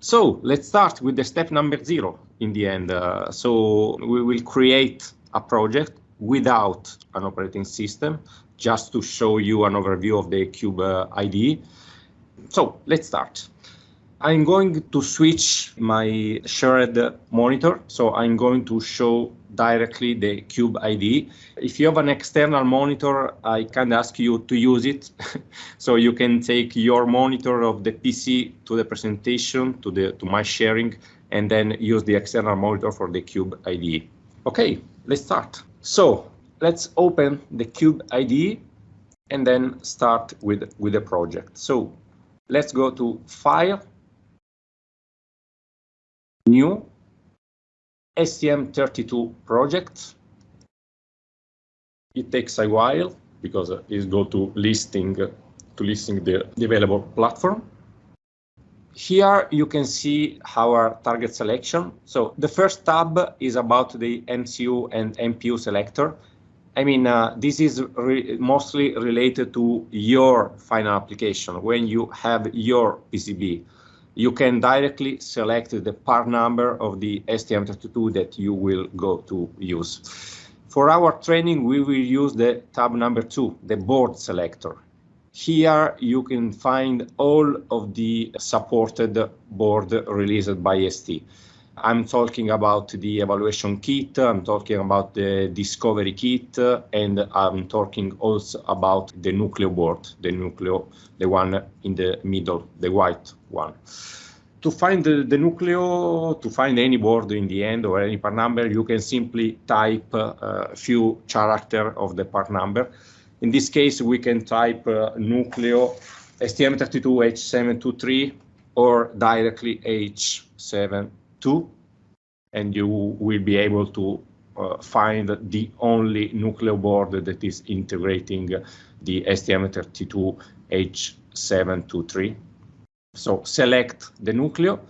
So let's start with the step number zero in the end. Uh, so we will create a project without an operating system, just to show you an overview of the Cube uh. So let's start. I'm going to switch my shared monitor, so I'm going to show directly the Cube ID. If you have an external monitor, I can ask you to use it. so you can take your monitor of the PC to the presentation, to, the, to my sharing, and then use the external monitor for the Cube ID. Okay, let's start. So let's open the Cube ID and then start with, with the project. So let's go to File, New, STM32 project. It takes a while because it's go to listing to listing the, the available platform. Here you can see our target selection. So the first tab is about the MCU and MPU selector. I mean, uh, this is re mostly related to your final application when you have your PCB. You can directly select the part number of the STM32 that you will go to use. For our training, we will use the tab number two, the board selector. Here you can find all of the supported board released by ST. I'm talking about the evaluation kit, I'm talking about the discovery kit, and I'm talking also about the Nucleo board, the Nucleo, the one in the middle, the white one. To find the, the Nucleo, to find any board in the end or any part number, you can simply type uh, a few characters of the part number in this case, we can type uh, Nucleo STM32H723 or directly H72, and you will be able to uh, find the only Nucleo board that is integrating the STM32H723. So select the Nucleo.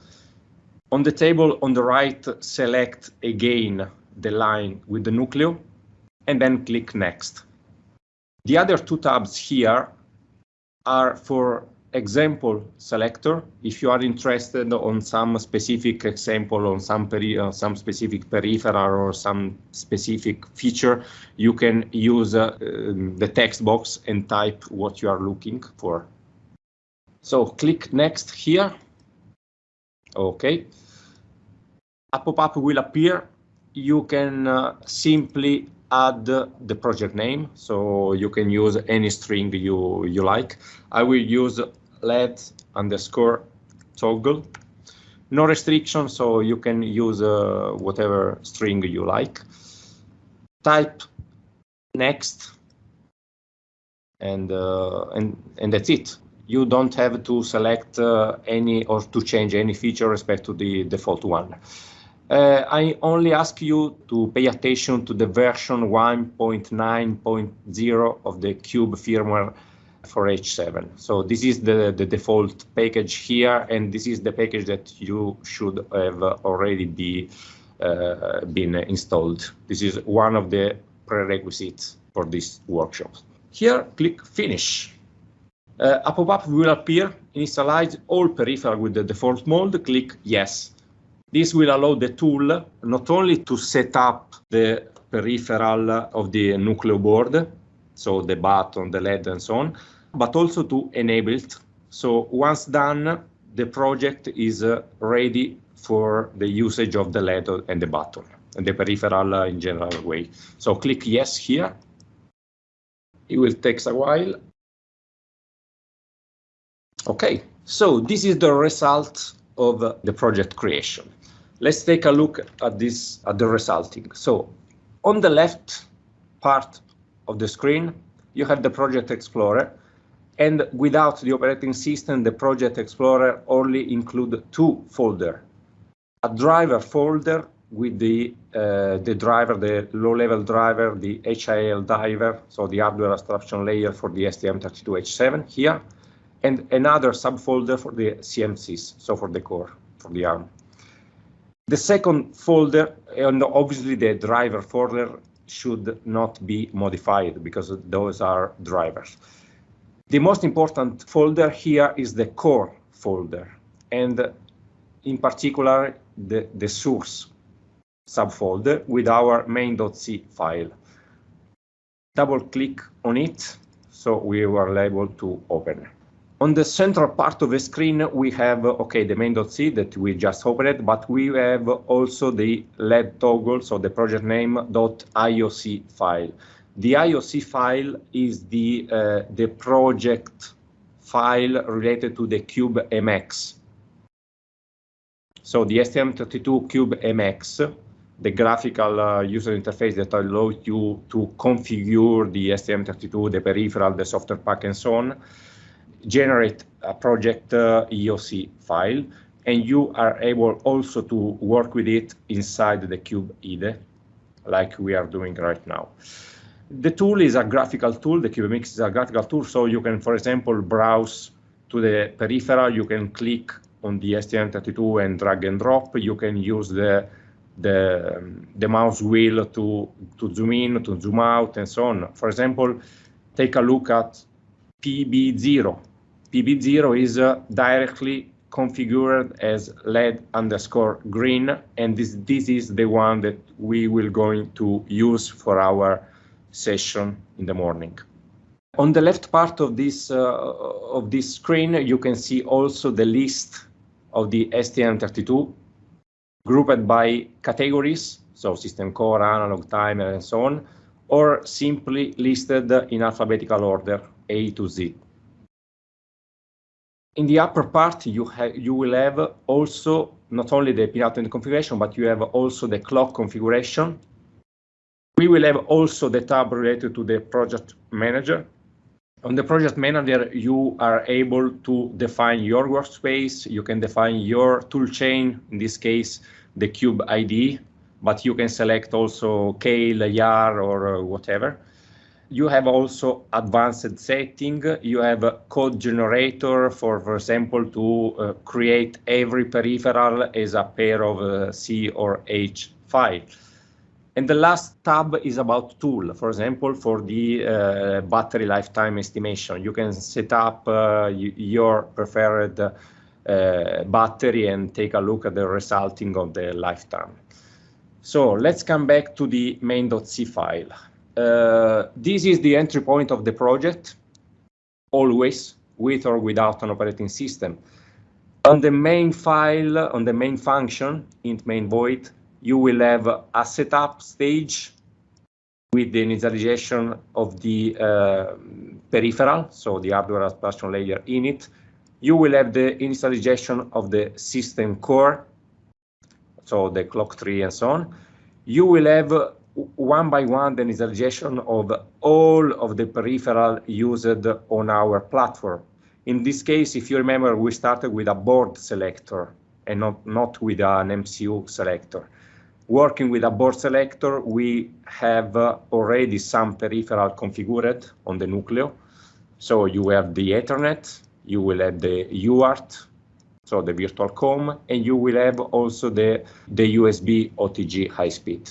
On the table on the right, select again the line with the Nucleo, and then click Next. The other two tabs here are for example selector. If you are interested on some specific example on some, uh, some specific peripheral or some specific feature, you can use uh, um, the text box and type what you are looking for. So click next here. Okay. A pop-up will appear. You can uh, simply add the project name, so you can use any string you, you like. I will use LED underscore toggle. No restriction, so you can use uh, whatever string you like. Type next, and uh, and and that's it. You don't have to select uh, any or to change any feature respect to the default one. Uh, I only ask you to pay attention to the version 1.9.0 of the Cube firmware for H7. So this is the, the default package here, and this is the package that you should have already be uh, been installed. This is one of the prerequisites for this workshop. Here, click Finish. Uh, a pop-up will appear, initialize all peripheral with the default mode, click Yes. This will allow the tool not only to set up the peripheral of the Nucleo board, so the button, the LED and so on, but also to enable it. So once done, the project is uh, ready for the usage of the LED and the button and the peripheral uh, in general way. So click yes here. It will take a while. Okay, so this is the result of the project creation. Let's take a look at this, at the resulting. So on the left part of the screen, you have the Project Explorer. And without the operating system, the Project Explorer only include two folder. A driver folder with the uh, the driver, the low-level driver, the HAL driver, so the hardware abstraction layer for the STM32H7 here, and another subfolder for the CMSIS, so for the core, for the ARM. The second folder, and obviously the driver folder should not be modified because those are drivers. The most important folder here is the core folder. And in particular the, the source subfolder with our main.c file. Double click on it so we were able to open. On the central part of the screen, we have, okay, the main.c that we just opened, but we have also the LED toggle, so the project name .ioc file. The IOC file is the, uh, the project file related to the Cube MX. So the STM32 Cube MX, the graphical uh, user interface that allows you to configure the STM32, the peripheral, the software pack, and so on, generate a project uh, IOC file, and you are able also to work with it inside the Cube IDE, like we are doing right now. The tool is a graphical tool, the CubeMX is a graphical tool, so you can, for example, browse to the peripheral, you can click on the STM32 and drag and drop, you can use the the, um, the mouse wheel to, to zoom in, to zoom out, and so on. For example, take a look at PB0. PB0 is uh, directly configured as LED underscore green, and this, this is the one that we will going to use for our session in the morning. On the left part of this, uh, of this screen, you can see also the list of the STM32 grouped by categories, so system core, analog, timer, and so on, or simply listed in alphabetical order, A to Z. In the upper part, you, you will have also not only the pinout and the configuration, but you have also the clock configuration. We will have also the tab related to the project manager. On the project manager, you are able to define your workspace. You can define your toolchain, in this case, the Cube ID, but you can select also Keil, IAR, or uh, whatever. You have also advanced setting. You have a code generator for, for example, to uh, create every peripheral as a pair of uh, C or H file. And the last tab is about tool, for example, for the uh, battery lifetime estimation. You can set up uh, your preferred uh, battery and take a look at the resulting of the lifetime. So let's come back to the main.c file. Uh, this is the entry point of the project, always with or without an operating system. On the main file, on the main function, int main void, you will have a setup stage with the initialization of the uh, peripheral, so the hardware abstraction layer in it. You will have the initialization of the system core, so the clock tree and so on. You will have one by one the initialization of all of the peripheral used on our platform. In this case, if you remember, we started with a board selector and not, not with an MCU selector. Working with a board selector, we have uh, already some peripheral configured on the Nucleo. So you have the Ethernet, you will have the UART, so the virtual COM, and you will have also the, the USB OTG high speed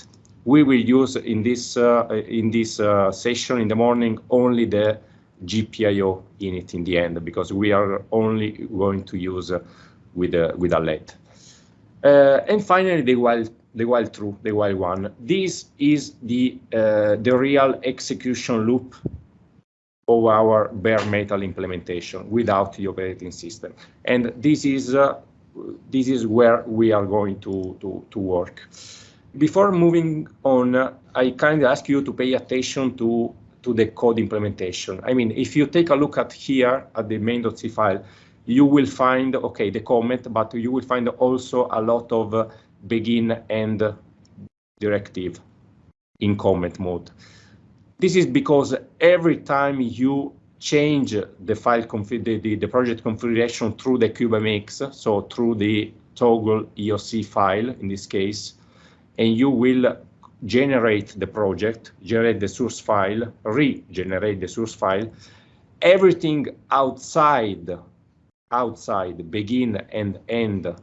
we will use in this uh, in this uh, session in the morning only the GPIO in it in the end because we are only going to use uh, with a with a LED. And finally, the while the while true, the while one. This is the uh, the real execution loop of our bare metal implementation without the operating system, and this is uh, this is where we are going to to to work. Before moving on, I kindly ask you to pay attention to, to the code implementation. I mean, if you take a look at here at the main.c file, you will find, okay, the comment, but you will find also a lot of uh, begin and directive in comment mode. This is because every time you change the file config the, the, the, project configuration through the CubeMX, so through the toggle IOC file in this case, and you will generate the project, generate the source file, regenerate the source file. Everything outside, outside begin and end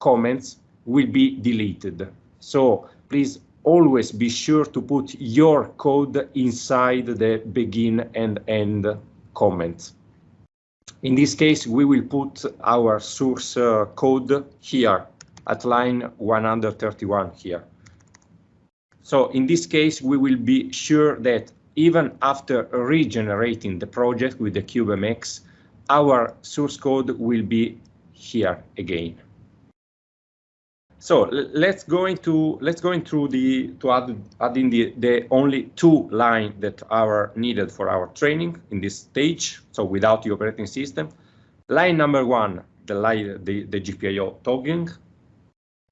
comments will be deleted. So please always be sure to put your code inside the begin and end comments. In this case, we will put our source uh, code here at line 131 here. So in this case, we will be sure that even after regenerating the project with the CubeMX, our source code will be here again. So let's go into let's go into the to add adding the the only two line that are needed for our training in this stage. So without the operating system, line number one, the line the the GPIO toggling.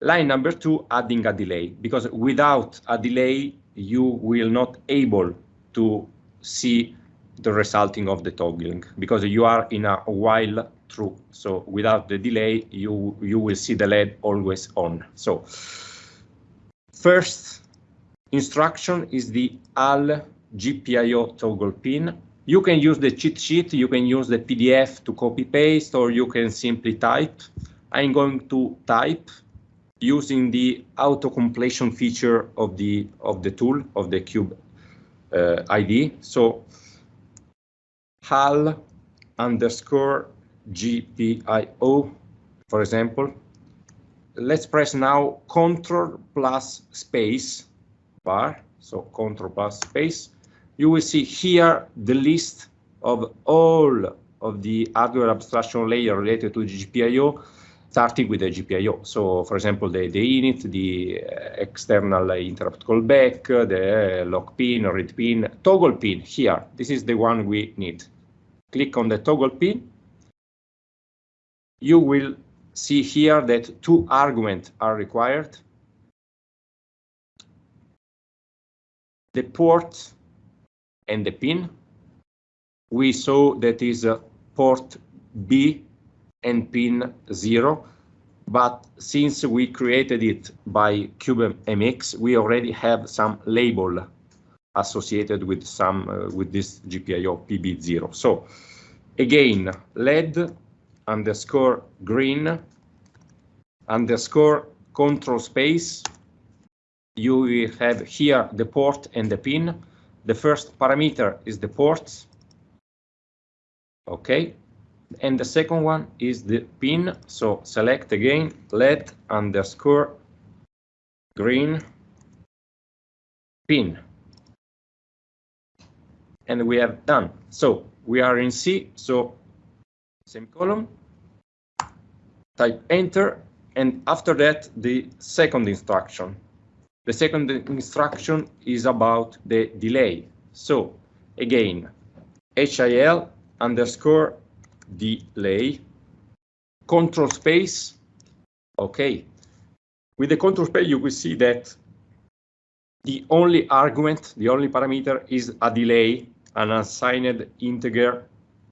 Line number two, adding a delay because without a delay, you will not able to see the resulting of the toggling because you are in a while true. So without the delay, you, you will see the LED always on. So first instruction is the HAL GPIO toggle pin. You can use the cheat sheet, you can use the PDF to copy paste, or you can simply type. I'm going to type using the auto completion feature of the of the tool of the cube uh, ID. So HAL underscore GPIO, for example. Let's press now Control plus space bar, so Control plus space. You will see here the list of all of the hardware abstraction layer related to GPIO, starting with the GPIO. So, for example, the, the init, the uh, external interrupt callback, the lock pin, read pin, toggle pin here. This is the one we need. Click on the toggle pin you will see here that two arguments are required. The port and the pin. We saw that is a port B and pin 0, but since we created it by CubeMX, we already have some label associated with some uh, with this GPIO PB0. So again, LED underscore green underscore control space. You will have here the port and the pin. The first parameter is the port. OK. And the second one is the pin. So select again LED underscore green pin. And we have done. So we are in C. So semicolon type enter, and after that, the second instruction. The second instruction is about the delay. So again, HAL underscore delay, control space, okay. With the control space, you will see that the only argument, the only parameter is a delay, an unsigned integer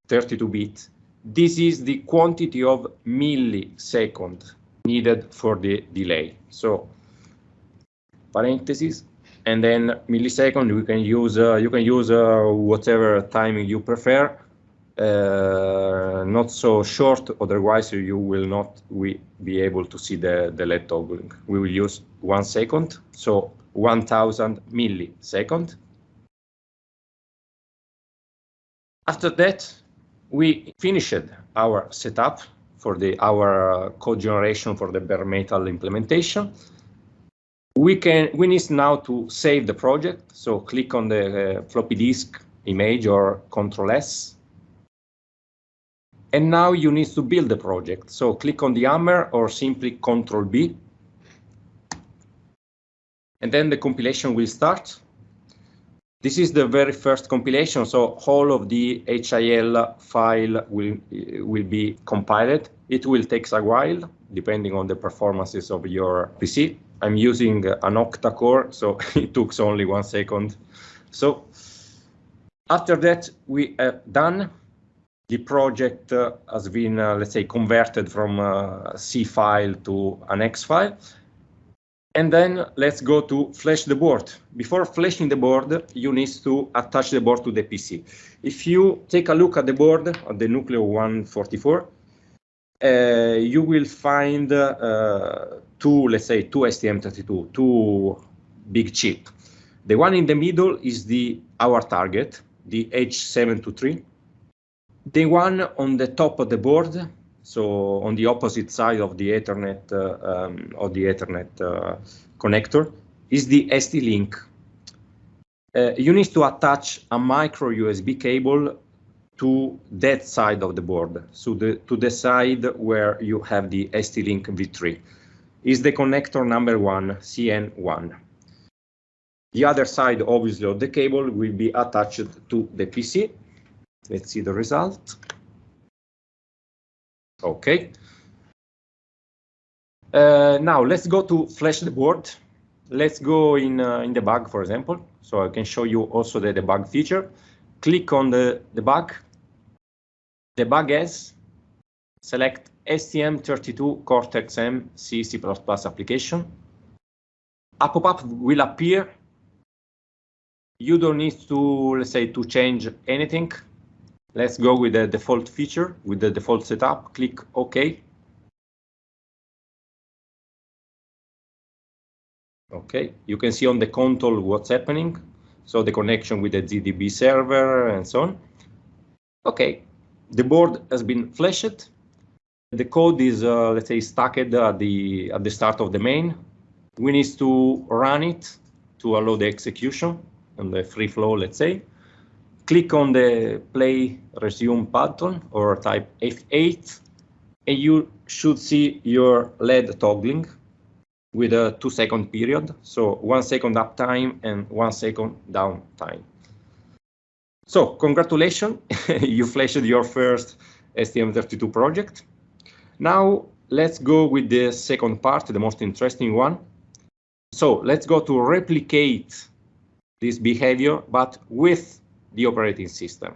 32-bit this is the quantity of millisecond needed for the delay. So parentheses and then millisecond you can use uh, you can use uh, whatever timing you prefer uh, not so short otherwise you will not we be able to see the the led toggling we will use one second so 1000 millisecond after that we finished our setup for the our uh, code generation for the bare metal implementation. We can we need now to save the project. So click on the uh, floppy disk image or Control S. And now you need to build the project. So click on the hammer or simply Control B. And then the compilation will start. This is the very first compilation, so all of the HAL file will, uh, will be compiled. It will take a while, depending on the performances of your PC. I'm using an octa-core, so it took only one second. So after that, we are done. The project uh, has been, uh, let's say, converted from a C file to an X file. And then let's go to flash the board. Before flashing the board, you need to attach the board to the PC. If you take a look at the board, at the Nucleo 144, uh, you will find uh, two, let's say, two STM32, two big chip. The one in the middle is the our target, the H723. The one on the top of the board, so on the opposite side of the Ethernet uh, um, of the Ethernet uh, connector, is the ST-Link. Uh, you need to attach a micro USB cable to that side of the board, so the, to the side where you have the ST-Link V3. Is the connector number one, CN1. The other side, obviously, of the cable will be attached to the PC. Let's see the result. Okay. Uh, now let's go to flash the board. Let's go in uh, in debug, for example. So I can show you also the debug feature. Click on the debug, debug as, select STM32 Cortex-M C C++ application. A pop-up will appear you don't need to, let's say, to change anything. Let's go with the default feature, with the default setup, click OK. Okay, you can see on the console what's happening. So the connection with the GDB server and so on. Okay, the board has been flashed. The code is, uh, let's say, stacked at the at the start of the main. We need to run it to allow the execution and the free flow, let's say. Click on the play resume button or type F8 and you should see your LED toggling with a two second period. So one second uptime and one second downtime. So congratulations, you flashed your first STM32 project. Now let's go with the second part, the most interesting one. So let's go to replicate this behavior, but with the operating system.